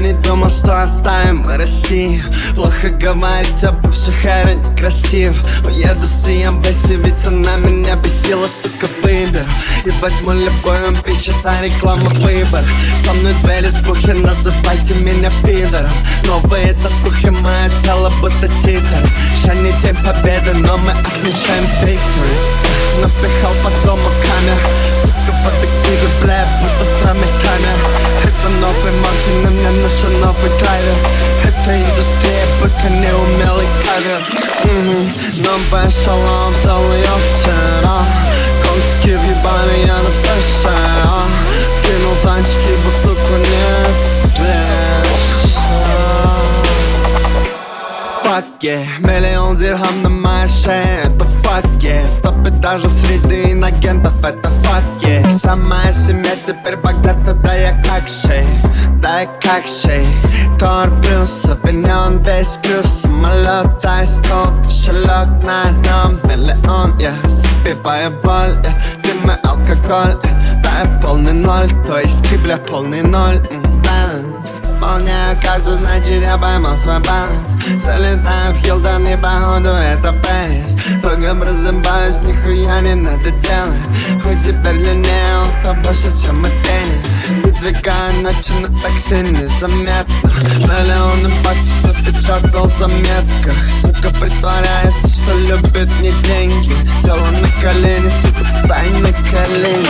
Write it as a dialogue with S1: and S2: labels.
S1: не думал, что оставим мы Россию Плохо говорить о бывших, это некрасиво Уеду с Ямбеси, ведь она меня бесила, сука, выберу И возьму любую пищу, а реклама выбор. Со мной двери слухи, называйте меня пидором. Новые татухи, мое тело будто титр. День победы, но мы отмечаем victory Новая шалом, взял ее вчера Конски въебали, я на все шея Вкинул зонтики, бо суку не спишь Fuck yeah, миллион дирхам на моей шее Это fuck yeah, в топе даже среди инагентов Это Самая семья теперь богата, да я как шейх Да я как шейх Тор плюс, обвинен весь груз Самолет, айскоп, кошелек на нем Миллион, я забиваю боль yeah. Ты мой алкоголь, yeah. да я полный ноль То есть ты, бля, полный ноль Баланс Выполняю каждую, значит я поймал свой баланс Залетаю в Хилтон и походу это просыпаюсь, не надо делать Хоть теперь длиннее, стал больше, чем мы теннис Выдвигаю ночи, но так сильно заметно? Миллионы баксов, кто печатал в заметках. Сука притворяется, что любит не деньги. Села на колени, сука, встань на колени